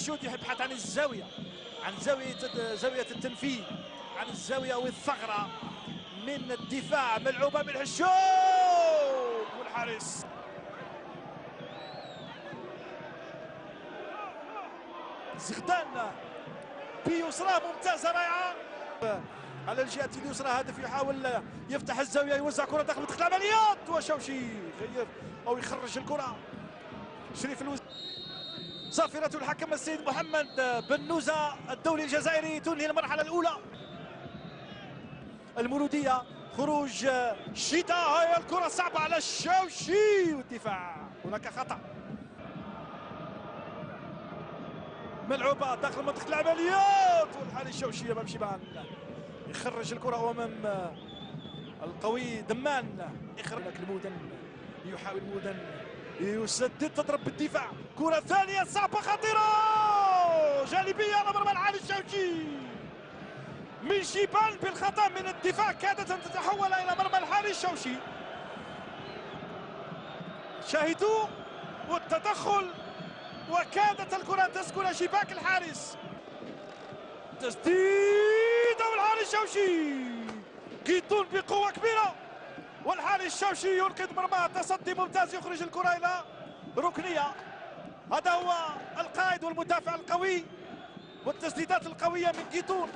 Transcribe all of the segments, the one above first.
الشوط يبحث عن الزاوية عن زاوية زاوية التنفيذ عن الزاوية والثغرة من الدفاع ملعوبة من حشوم والحارس. زغدان بيسرى ممتازة رائعة. على الجهة اليسرى هدف يحاول يفتح الزاوية يوزع كرة داخل منطقة العمليات وشوشي يغير أو يخرج الكرة. شريف الوز صافرة الحكم السيد محمد بن نوزة الدولي الجزائري تنهي المرحلة الأولى. المولودية خروج شيتا. هاي الكرة صعبة على الشوشي والدفاع. هناك خطأ. ملعوبة داخل منطقة العمليات والحالي الشوشي أمام شيبان يخرج الكرة أمام القوي دمان. يخرج المودن يحاول المودن يسدد تضرب بالدفاع. كرة ثانية صعبة خطيرة! جانبية على مرمى العالي الشوشي من شيبان بالخطأ من الدفاع كادت أن تتحول إلى مرمى الحالي الشوشي شاهدوا والتدخل وكادت الكرة تسكن شباك الحارس. تسديد والحارس الشوشي كيتون كبيرة. والحارس الشوشي ينقذ مرمى تصدي ممتاز يخرج الكرة إلى ركنية. هذا هو القائد والمدافع القوي والتسديدات القوية من كيتون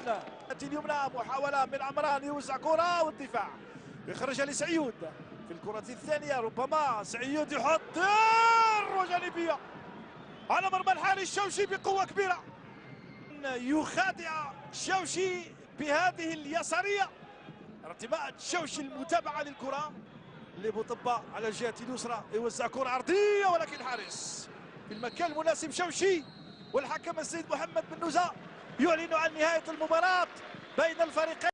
اليمنى محاولة من عمران يوزع كرة والدفاع. يخرجها لسعيود في الكرة الثانية. ربما سعيود يحط وجانبية على مرمى الحالي الشوشي بقوة كبيرة. يخادع الشوشي بهذه اليسارية. ارتباط الشوشي المتابعة للكرة. اللي بوطبة على الجهة اليسرى. يوزع كرة عرضية ولكن الحارس في المكان المناسب شوشي. والحكم السيد محمد بن نوزة يعلن عن نهاية المباراة بين الفريقين.